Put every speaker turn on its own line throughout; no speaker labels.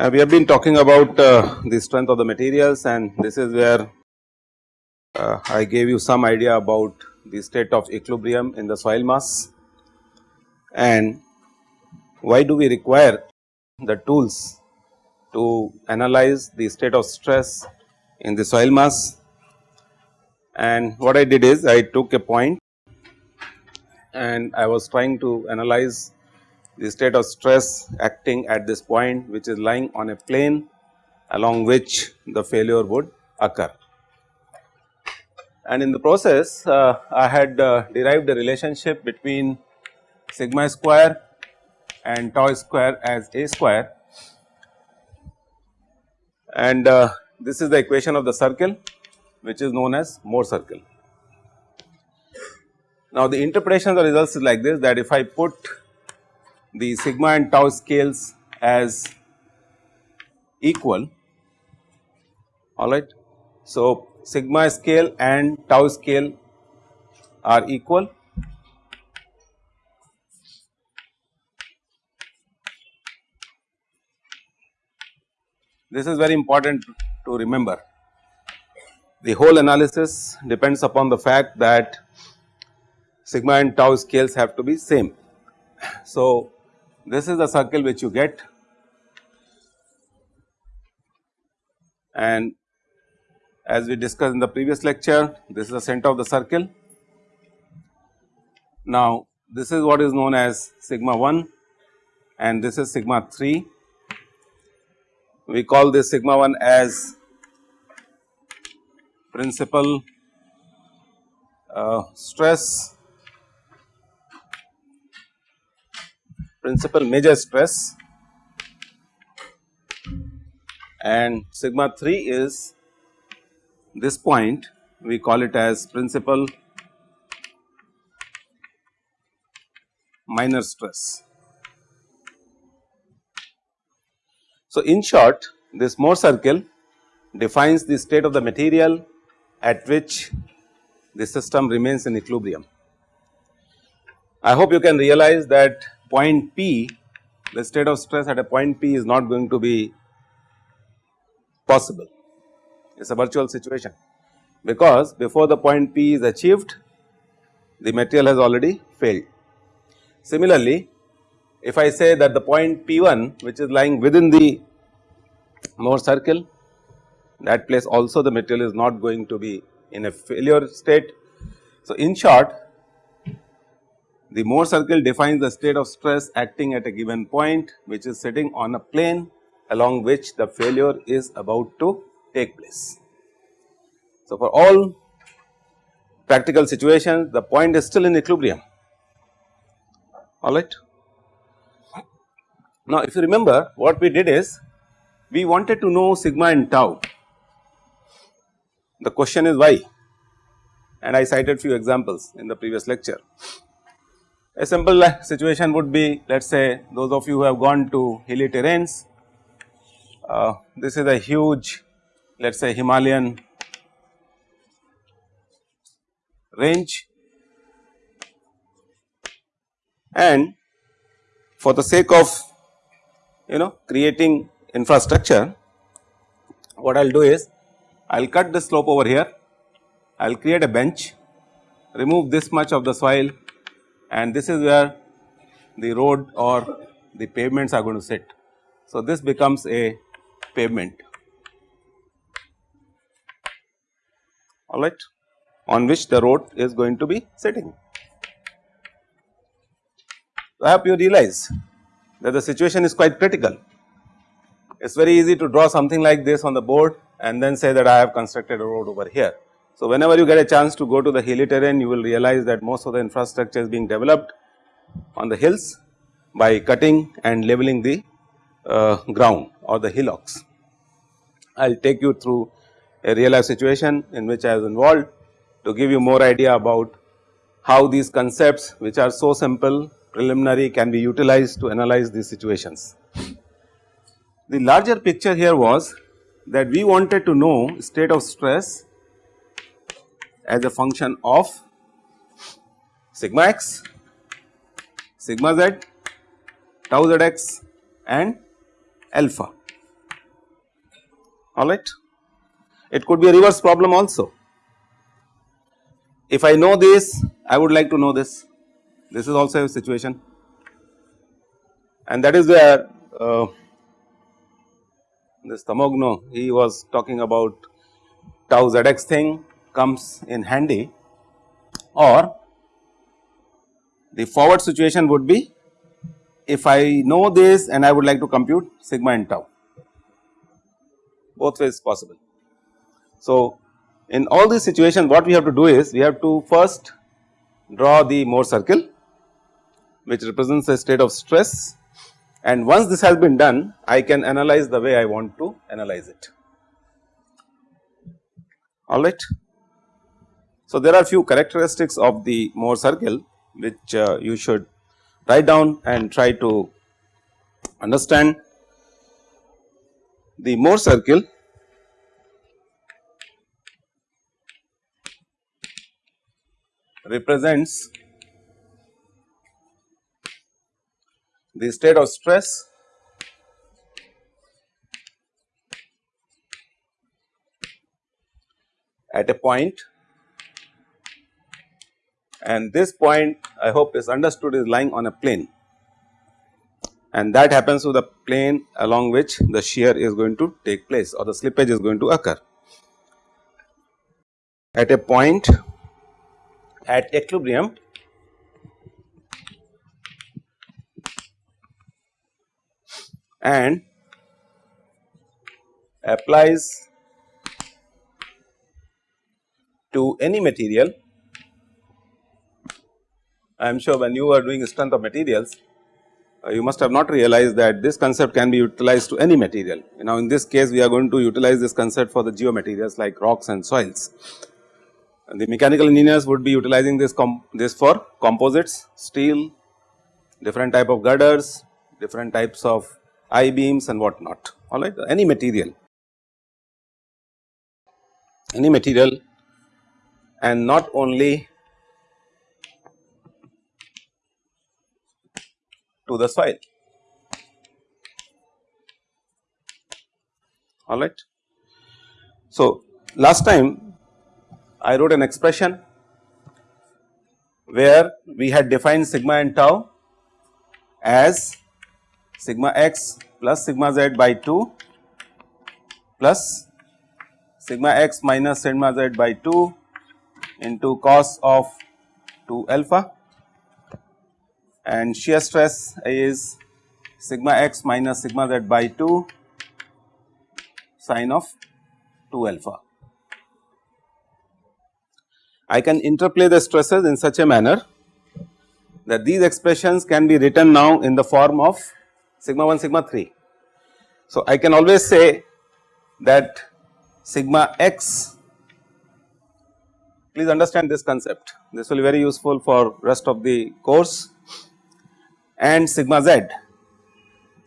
Uh, we have been talking about uh, the strength of the materials and this is where uh, I gave you some idea about the state of equilibrium in the soil mass. And why do we require the tools to analyze the state of stress in the soil mass and what I did is I took a point and I was trying to analyze the state of stress acting at this point which is lying on a plane along which the failure would occur. And in the process uh, I had uh, derived a relationship between sigma square and tau square as a square and uh, this is the equation of the circle which is known as Mohr circle. Now the interpretation of the results is like this that if I put the sigma and tau scales as equal alright. So, sigma scale and tau scale are equal This is very important to remember. The whole analysis depends upon the fact that sigma and tau scales have to be same. So, this is the circle which you get and as we discussed in the previous lecture this is the center of the circle. Now this is what is known as sigma 1 and this is sigma 3. We call this sigma 1 as principal uh, stress principal major stress and sigma 3 is this point we call it as principal minor stress. So, in short this Mohr circle defines the state of the material at which the system remains in equilibrium. I hope you can realize that point P, the state of stress at a point P is not going to be possible. It is a virtual situation because before the point P is achieved, the material has already failed. Similarly, if I say that the point P1 which is lying within the Mohr circle, that place also the material is not going to be in a failure state. So, in short the Mohr circle defines the state of stress acting at a given point which is sitting on a plane along which the failure is about to take place. So, for all practical situations the point is still in equilibrium alright. Now, if you remember what we did is we wanted to know sigma and tau. The question is why? And I cited few examples in the previous lecture. A simple situation would be let us say those of you who have gone to hilly terrains, uh, this is a huge let us say Himalayan range. And for the sake of you know creating infrastructure what I will do is I will cut the slope over here, I will create a bench, remove this much of the soil and this is where the road or the pavements are going to sit. So, this becomes a pavement alright on which the road is going to be sitting. I hope you realize that the situation is quite critical. It is very easy to draw something like this on the board and then say that I have constructed a road over here. So, whenever you get a chance to go to the hilly terrain you will realize that most of the infrastructure is being developed on the hills by cutting and leveling the uh, ground or the hillocks. I will take you through a real life situation in which I was involved to give you more idea about how these concepts which are so simple preliminary can be utilized to analyze these situations. the larger picture here was that we wanted to know state of stress as a function of sigma x, sigma z, tau zx and alpha alright. It could be a reverse problem also. If I know this I would like to know this, this is also a situation. And that is where uh, this Tamogno he was talking about tau zx thing comes in handy. Or the forward situation would be if I know this and I would like to compute sigma and tau. Both ways possible. So, in all these situations what we have to do is we have to first draw the Mohr circle which represents a state of stress and once this has been done I can analyze the way I want to analyze it alright. So, there are few characteristics of the Mohr circle which uh, you should write down and try to understand. The Mohr circle represents the state of stress. At a point. And this point I hope is understood is lying on a plane. And that happens to the plane along which the shear is going to take place or the slippage is going to occur. At a point. At equilibrium and applies to any material. I am sure when you are doing strength of materials, uh, you must have not realized that this concept can be utilized to any material. Now, in this case we are going to utilize this concept for the geomaterials like rocks and soils. And the mechanical engineers would be utilizing this this for composites, steel, different type of girders, different types of I beams and what not. Alright any material. Any material. And not only to the soil. Alright. So, last time I wrote an expression where we had defined sigma and tau as sigma x plus sigma z by 2 plus sigma x minus sigma z by 2 into cos of 2 alpha and shear stress is sigma x minus sigma z by 2 sine of 2 alpha. I can interplay the stresses in such a manner that these expressions can be written now in the form of sigma 1 sigma 3. So, I can always say that sigma x please understand this concept this will be very useful for rest of the course and sigma z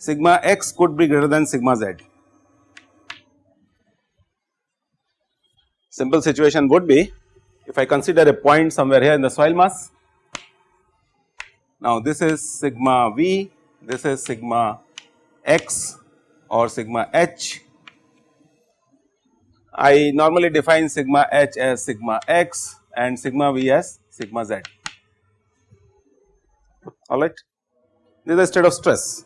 sigma x could be greater than sigma z. Simple situation would be if I consider a point somewhere here in the soil mass. Now this is sigma v this is sigma x or sigma h. I normally define sigma h as sigma x and sigma v as sigma z alright. This is a state of stress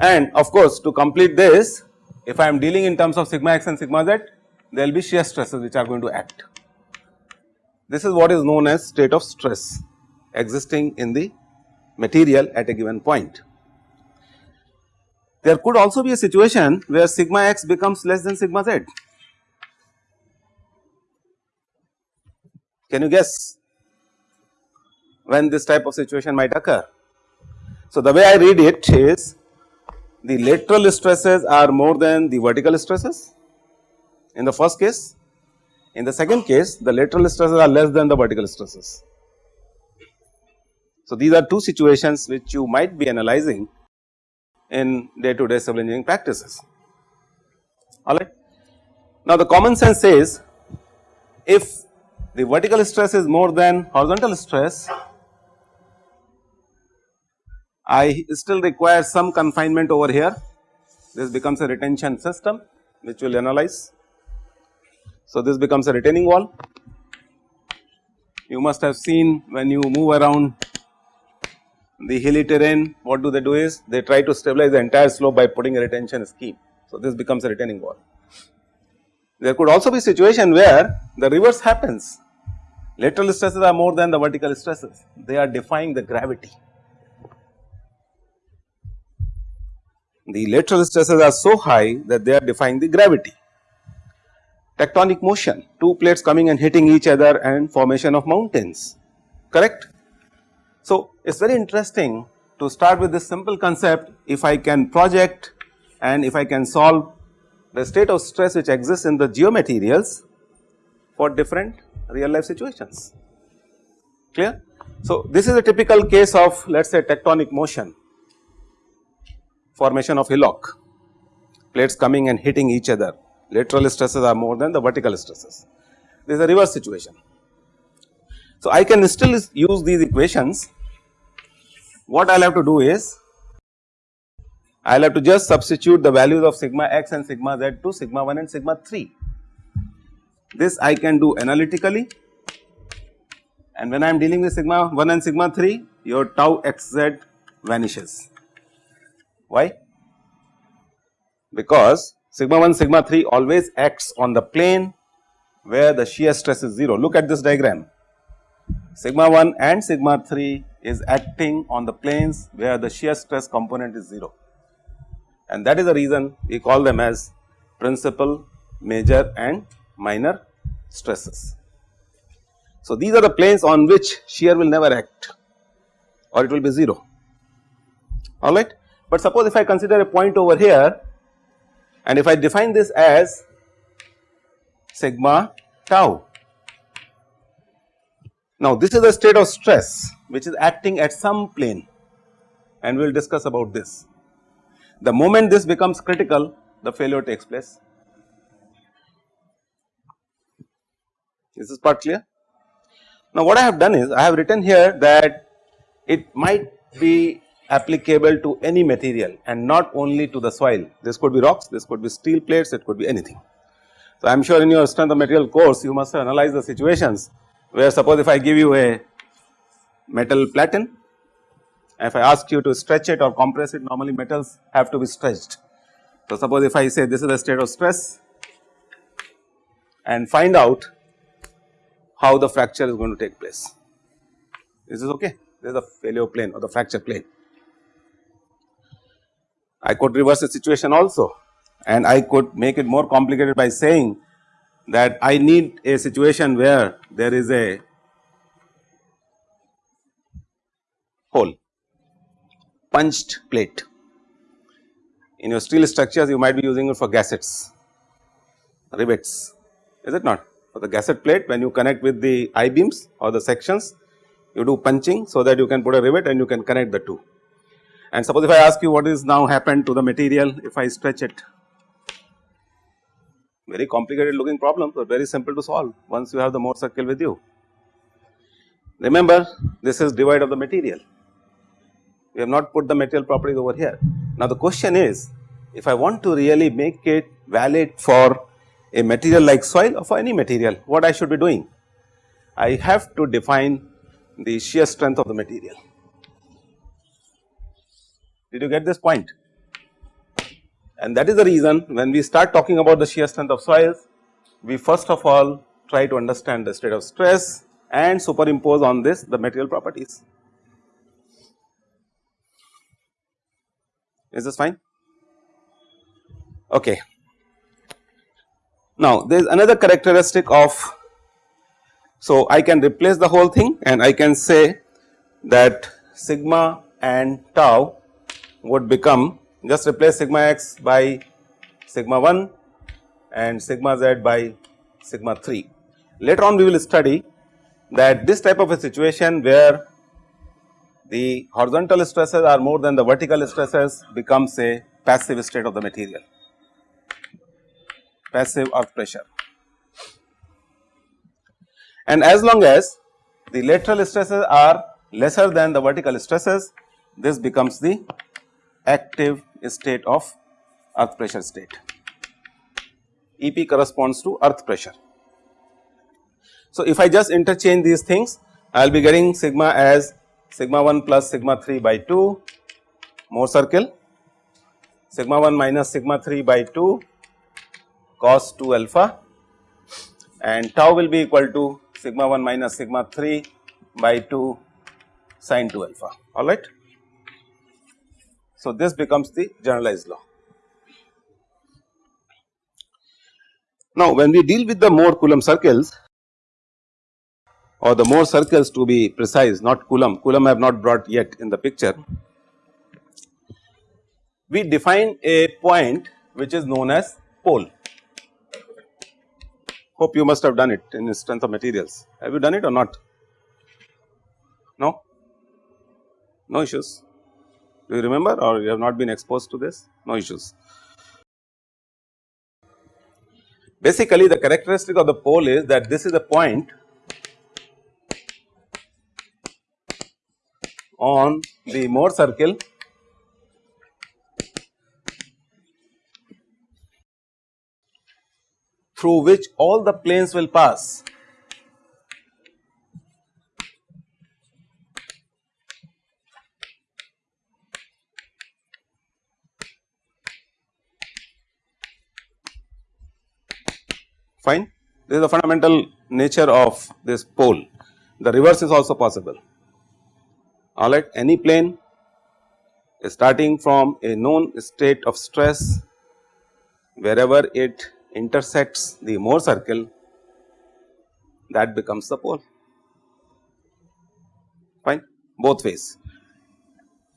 and of course to complete this if I am dealing in terms of sigma x and sigma z there will be shear stresses which are going to act. This is what is known as state of stress existing in the material at a given point. There could also be a situation where sigma x becomes less than sigma z. Can you guess when this type of situation might occur? So, the way I read it is the lateral stresses are more than the vertical stresses in the first case. In the second case the lateral stresses are less than the vertical stresses. So, these are two situations which you might be analyzing in day to day civil engineering practices alright. Now the common sense says if the vertical stress is more than horizontal stress I still require some confinement over here this becomes a retention system which will analyze. So this becomes a retaining wall you must have seen when you move around the hilly terrain what do they do is they try to stabilize the entire slope by putting a retention scheme. So this becomes a retaining wall. There could also be situation where the reverse happens lateral stresses are more than the vertical stresses they are defying the gravity. The lateral stresses are so high that they are defying the gravity tectonic motion, two plates coming and hitting each other and formation of mountains, correct. So, it is very interesting to start with this simple concept if I can project and if I can solve the state of stress which exists in the geomaterials for different real life situations, clear. So, this is a typical case of let us say tectonic motion, formation of hillock, plates coming and hitting each other lateral stresses are more than the vertical stresses. This is a reverse situation. So, I can still use these equations. What I will have to do is I will have to just substitute the values of sigma x and sigma z to sigma 1 and sigma 3. This I can do analytically and when I am dealing with sigma 1 and sigma 3 your tau xz vanishes. Why? Because sigma 1 sigma 3 always acts on the plane where the shear stress is 0. Look at this diagram sigma 1 and sigma 3 is acting on the planes where the shear stress component is 0 and that is the reason we call them as principal, major and minor stresses. So, these are the planes on which shear will never act or it will be 0 alright. But suppose if I consider a point over here and if I define this as sigma tau. Now this is a state of stress which is acting at some plane and we will discuss about this. The moment this becomes critical the failure takes place. Is this part clear? Now what I have done is I have written here that it might be applicable to any material and not only to the soil. This could be rocks, this could be steel plates, it could be anything. So, I am sure in your strength of material course you must analyze the situations where suppose if I give you a metal platen, if I ask you to stretch it or compress it normally metals have to be stretched. So, suppose if I say this is the state of stress and find out how the fracture is going to take place. This is okay? This is the failure plane or the fracture plane. I could reverse the situation also and I could make it more complicated by saying that I need a situation where there is a hole punched plate. In your steel structures you might be using it for gaskets, rivets is it not for the gasket plate when you connect with the I beams or the sections you do punching so that you can put a rivet and you can connect the two. And suppose if I ask you what is now happened to the material if I stretch it, very complicated looking problem but very simple to solve once you have the Mohr circle with you. Remember this is divide of the material, we have not put the material properties over here. Now the question is if I want to really make it valid for a material like soil or for any material what I should be doing? I have to define the shear strength of the material. Did you get this point? And that is the reason when we start talking about the shear strength of soils, we first of all try to understand the state of stress and superimpose on this the material properties. Is this fine? Okay. Now there is another characteristic of, so I can replace the whole thing and I can say that sigma and tau would become just replace sigma x by sigma 1 and sigma z by sigma 3. Later on we will study that this type of a situation where the horizontal stresses are more than the vertical stresses becomes a passive state of the material, passive earth pressure. And as long as the lateral stresses are lesser than the vertical stresses, this becomes the active state of earth pressure state. EP corresponds to earth pressure. So, if I just interchange these things, I will be getting sigma as sigma 1 plus sigma 3 by 2 Mohr circle, sigma 1 minus sigma 3 by 2 cos 2 alpha and tau will be equal to sigma 1 minus sigma 3 by 2 sin 2 alpha alright. So, this becomes the generalized law. Now, when we deal with the Mohr Coulomb circles or the Mohr circles to be precise not Coulomb, Coulomb I have not brought yet in the picture. We define a point which is known as pole. Hope you must have done it in strength of materials. Have you done it or not? No? No issues. Do you remember or you have not been exposed to this? No issues. Basically the characteristic of the pole is that this is a point on the Mohr circle through which all the planes will pass. Fine. This is the fundamental nature of this pole. The reverse is also possible alright any plane starting from a known state of stress wherever it intersects the Mohr circle that becomes the pole fine both ways.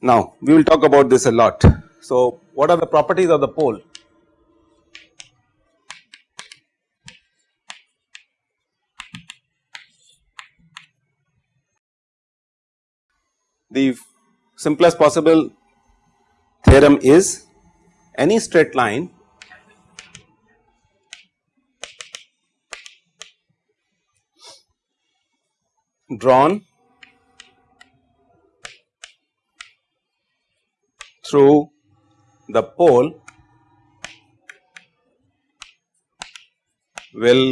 Now we will talk about this a lot. So what are the properties of the pole? The simplest possible theorem is any straight line drawn through the pole will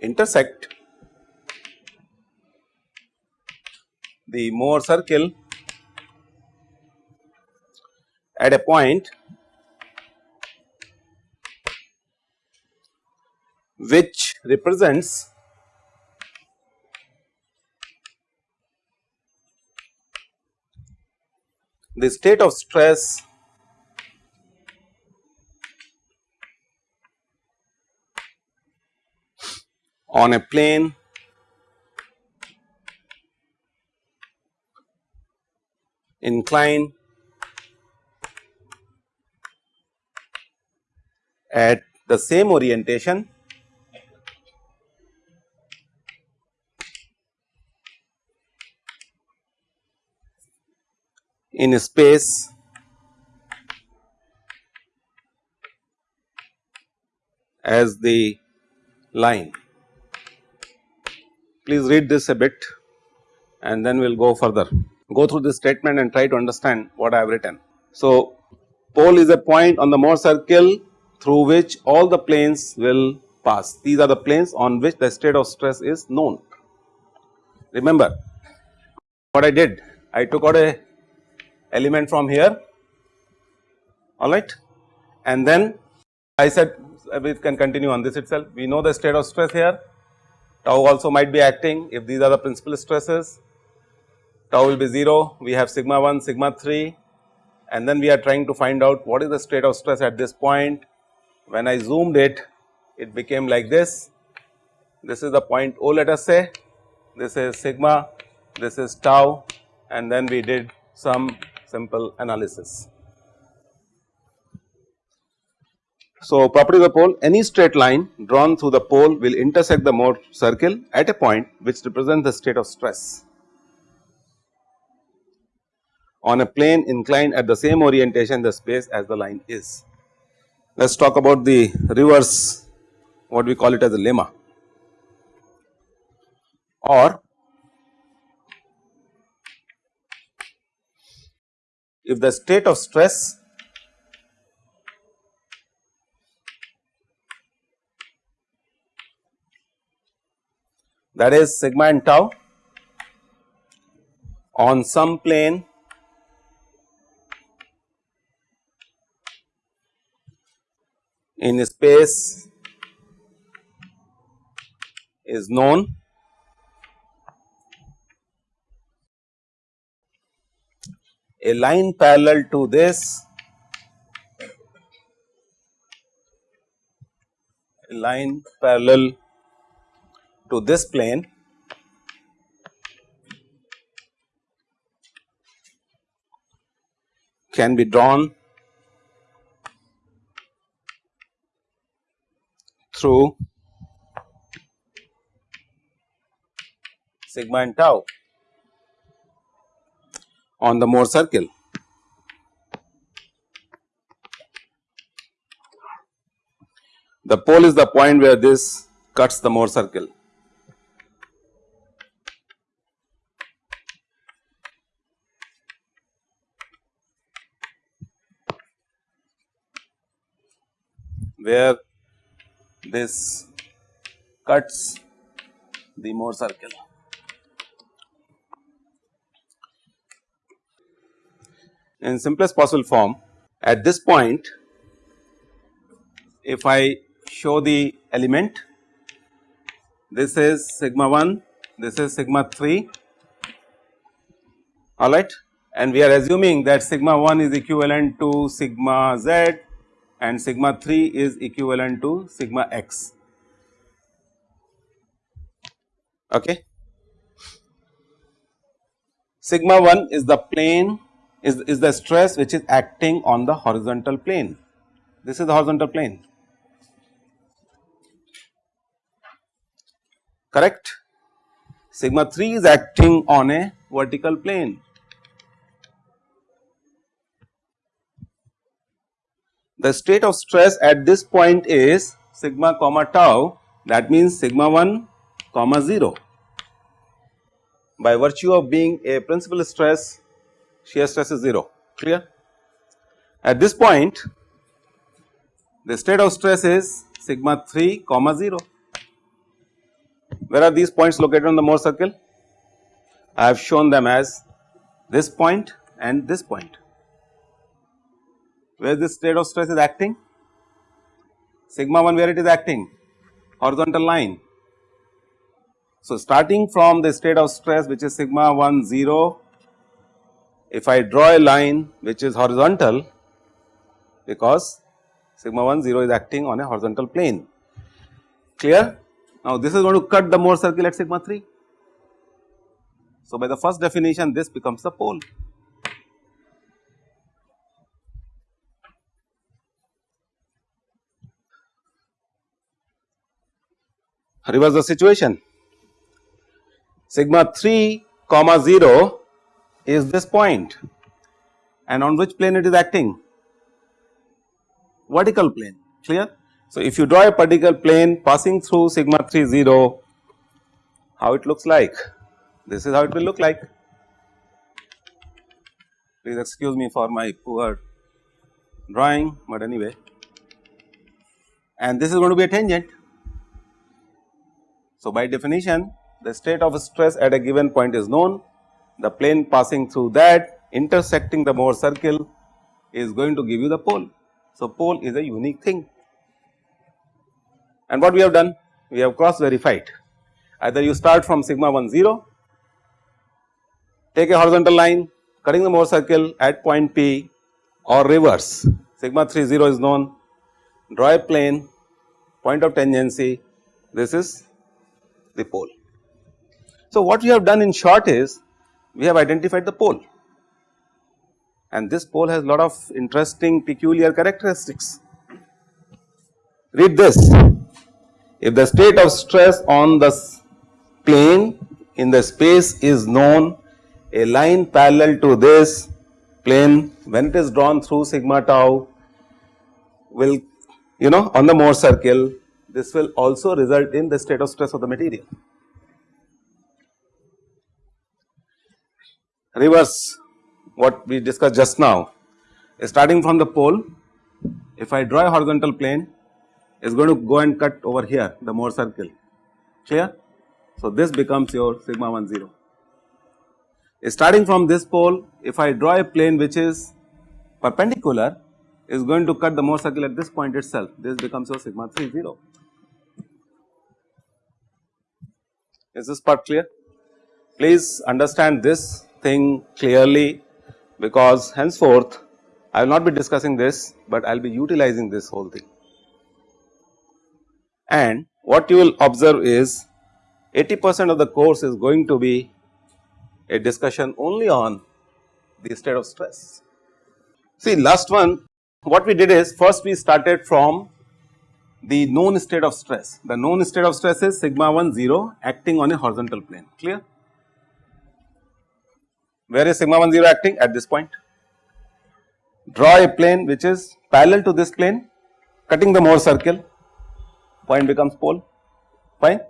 intersect the Mohr circle at a point which represents the state of stress on a plane incline at the same orientation in space as the line. Please read this a bit and then we will go further go through this statement and try to understand what I have written. So, pole is a point on the Mohr circle through which all the planes will pass. These are the planes on which the state of stress is known. Remember what I did, I took out a element from here alright and then I said uh, we can continue on this itself. We know the state of stress here, tau also might be acting if these are the principal stresses tau will be 0, we have sigma 1, sigma 3 and then we are trying to find out what is the state of stress at this point. When I zoomed it, it became like this. This is the point O let us say, this is sigma, this is tau and then we did some simple analysis. So, property of the pole any straight line drawn through the pole will intersect the Mohr circle at a point which represents the state of stress. On a plane inclined at the same orientation the space as the line is. Let us talk about the reverse what we call it as a lemma or if the state of stress that is sigma and tau on some plane in space is known. A line parallel to this line parallel to this plane can be drawn through sigma and tau on the Mohr circle. The pole is the point where this cuts the Mohr circle. where this cuts the Mohr circle. in simplest possible form at this point if I show the element this is sigma 1 this is sigma 3 alright and we are assuming that sigma 1 is equivalent to sigma z and sigma 3 is equivalent to sigma x okay. Sigma 1 is the plane is, is the stress which is acting on the horizontal plane. This is the horizontal plane, correct. Sigma 3 is acting on a vertical plane. The state of stress at this point is sigma comma tau that means sigma 1 comma 0 by virtue of being a principal stress shear stress is 0 clear. At this point the state of stress is sigma 3 comma 0. Where are these points located on the Mohr circle? I have shown them as this point and this point. Where this state of stress is acting? Sigma 1 where it is acting? Horizontal line. So, starting from the state of stress which is sigma 1 0 if I draw a line which is horizontal because sigma 1 0 is acting on a horizontal plane clear. Now this is going to cut the Mohr circle at sigma 3. So by the first definition this becomes the pole. Reverse the situation sigma 3 comma 0 is this point and on which plane it is acting? Vertical plane clear. So, if you draw a particular plane passing through sigma 3 0 how it looks like this is how it will look like. Please excuse me for my poor drawing but anyway and this is going to be a tangent. So, by definition the state of stress at a given point is known. The plane passing through that intersecting the Mohr circle is going to give you the pole. So, pole is a unique thing. And what we have done? We have cross verified either you start from sigma 1 0, take a horizontal line cutting the Mohr circle at point P or reverse. Sigma 3 0 is known, draw a plane point of tangency. This is the pole. So, what we have done in short is we have identified the pole and this pole has a lot of interesting peculiar characteristics. Read this, if the state of stress on the plane in the space is known, a line parallel to this plane when it is drawn through sigma tau will you know on the Mohr circle this will also result in the state of stress of the material. Reverse what we discussed just now starting from the pole if I draw a horizontal plane is going to go and cut over here the Mohr circle clear. So, this becomes your sigma 1 0. Starting from this pole if I draw a plane which is perpendicular is going to cut the Mohr circle at this point itself this becomes your sigma 3 0. Is this part clear? Please understand this thing clearly because henceforth I will not be discussing this, but I will be utilizing this whole thing. And what you will observe is 80 percent of the course is going to be a discussion only on the state of stress. See last one what we did is first we started from the known state of stress. The known state of stress is sigma 1 0 acting on a horizontal plane clear. Where is sigma 1 0 acting at this point? Draw a plane which is parallel to this plane cutting the Mohr circle point becomes pole fine.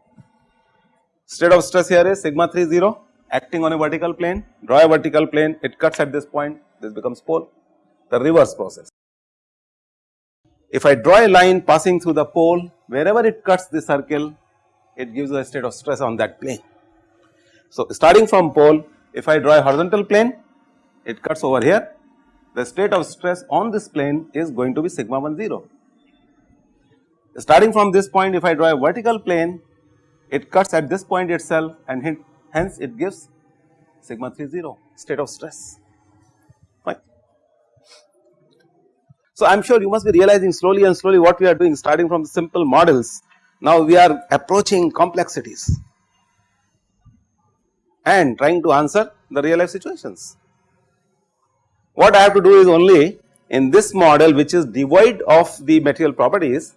State of stress here is sigma 3 0 acting on a vertical plane draw a vertical plane it cuts at this point this becomes pole the reverse process. If I draw a line passing through the pole wherever it cuts the circle it gives a state of stress on that plane. So, starting from pole if I draw a horizontal plane it cuts over here the state of stress on this plane is going to be sigma 1 0. Starting from this point if I draw a vertical plane it cuts at this point itself and hence it gives sigma 3 0 state of stress So, I am sure you must be realizing slowly and slowly what we are doing starting from the simple models now we are approaching complexities and trying to answer the real life situations. What I have to do is only in this model which is devoid of the material properties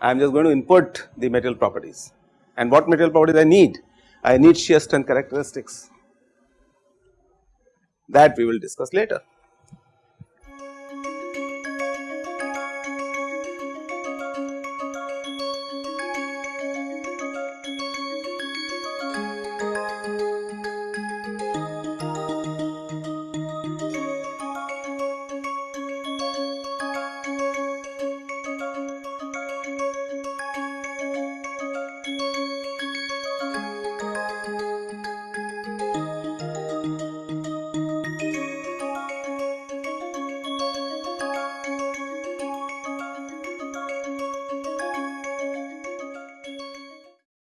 I am just going to input the material properties and what material properties I need? I need shear strength characteristics that we will discuss later.